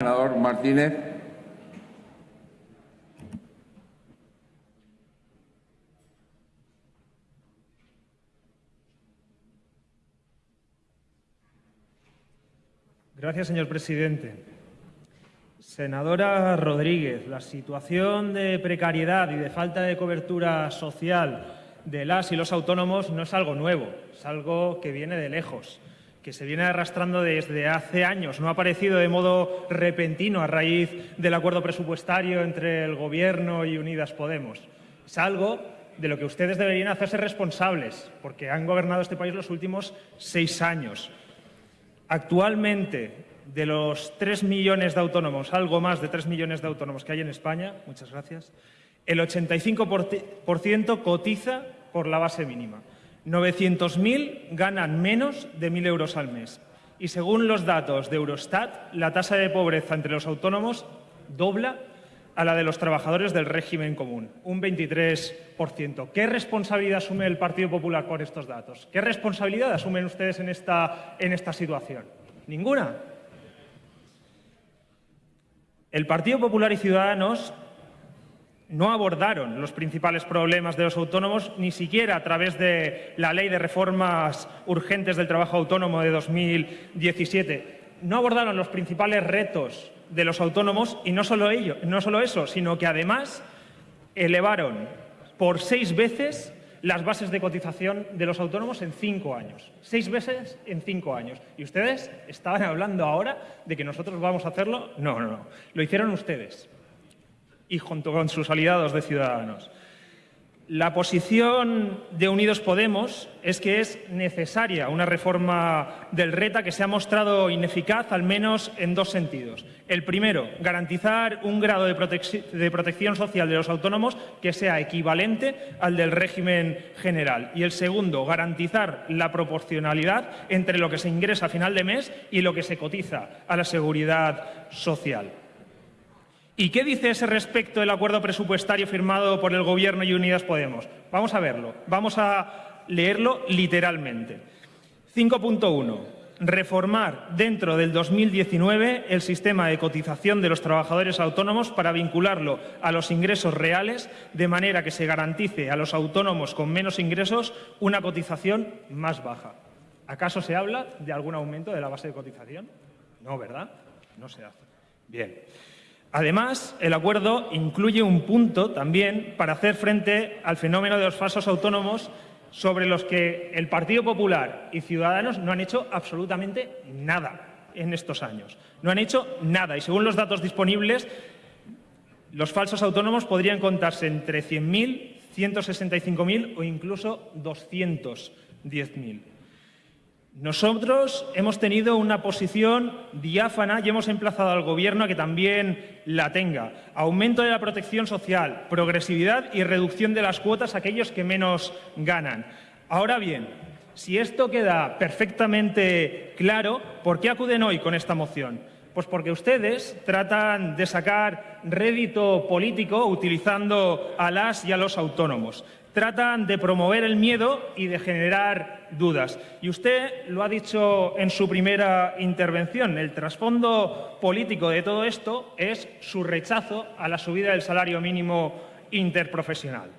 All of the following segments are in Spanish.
Senador Martínez. Gracias, señor presidente. Senadora Rodríguez, la situación de precariedad y de falta de cobertura social de las y los autónomos no es algo nuevo, es algo que viene de lejos, que se viene arrastrando desde hace años, no ha aparecido de modo repentino a raíz del acuerdo presupuestario entre el Gobierno y Unidas Podemos. Es algo de lo que ustedes deberían hacerse responsables, porque han gobernado este país los últimos seis años. Actualmente, de los 3 millones de autónomos, algo más de 3 millones de autónomos que hay en España, muchas gracias, el 85% cotiza por la base mínima. 900.000 ganan menos de 1.000 euros al mes. Y según los datos de Eurostat, la tasa de pobreza entre los autónomos dobla a la de los trabajadores del régimen común, un 23%. ¿Qué responsabilidad asume el Partido Popular por estos datos? ¿Qué responsabilidad asumen ustedes en esta, en esta situación? Ninguna. El Partido Popular y Ciudadanos no abordaron los principales problemas de los autónomos, ni siquiera a través de la Ley de Reformas Urgentes del Trabajo Autónomo de 2017. No abordaron los principales retos de los autónomos y no solo, ello, no solo eso, sino que además elevaron por seis veces las bases de cotización de los autónomos en cinco años. Seis veces en cinco años. ¿Y ustedes estaban hablando ahora de que nosotros vamos a hacerlo? No, no, no. Lo hicieron ustedes y junto con sus aliados de Ciudadanos. La posición de Unidos Podemos es que es necesaria una reforma del RETA que se ha mostrado ineficaz al menos en dos sentidos. El primero, garantizar un grado de, protección social de los autónomos que sea equivalente al del régimen general. Y el segundo, garantizar la proporcionalidad entre lo que se ingresa a final de mes y lo que se cotiza a la seguridad social. ¿Y qué dice ese respecto el acuerdo presupuestario firmado por el Gobierno y Unidas Podemos? Vamos a verlo, vamos a leerlo literalmente. 5.1. Reformar dentro del 2019 el sistema de cotización de los trabajadores autónomos para vincularlo a los ingresos reales de manera que se garantice a los autónomos con menos ingresos una cotización más baja. ¿Acaso se habla de algún aumento de la base de cotización? No, ¿verdad? No se hace. Bien. Además, el acuerdo incluye un punto también para hacer frente al fenómeno de los falsos autónomos sobre los que el Partido Popular y Ciudadanos no han hecho absolutamente nada en estos años. No han hecho nada y según los datos disponibles, los falsos autónomos podrían contarse entre 100.000, 165.000 o incluso 210.000. Nosotros hemos tenido una posición diáfana y hemos emplazado al Gobierno a que también la tenga. Aumento de la protección social, progresividad y reducción de las cuotas a aquellos que menos ganan. Ahora bien, si esto queda perfectamente claro, ¿por qué acuden hoy con esta moción? Pues porque ustedes tratan de sacar rédito político utilizando a las y a los autónomos tratan de promover el miedo y de generar dudas. Y usted lo ha dicho en su primera intervención, el trasfondo político de todo esto es su rechazo a la subida del salario mínimo interprofesional.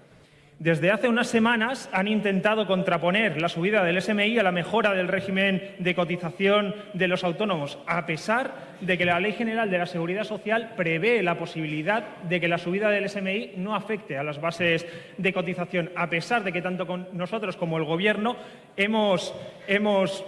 Desde hace unas semanas han intentado contraponer la subida del SMI a la mejora del régimen de cotización de los autónomos, a pesar de que la Ley General de la Seguridad Social prevé la posibilidad de que la subida del SMI no afecte a las bases de cotización, a pesar de que tanto nosotros como el Gobierno hemos, hemos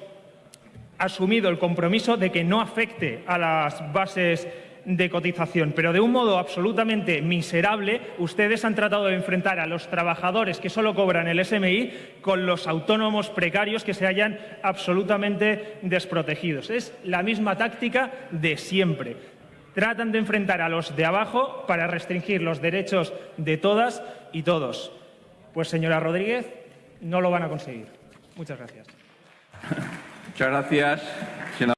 asumido el compromiso de que no afecte a las bases de cotización, pero de un modo absolutamente miserable, ustedes han tratado de enfrentar a los trabajadores que solo cobran el SMI con los autónomos precarios que se hallan absolutamente desprotegidos. Es la misma táctica de siempre. Tratan de enfrentar a los de abajo para restringir los derechos de todas y todos. Pues, señora Rodríguez, no lo van a conseguir. Muchas gracias. Muchas gracias.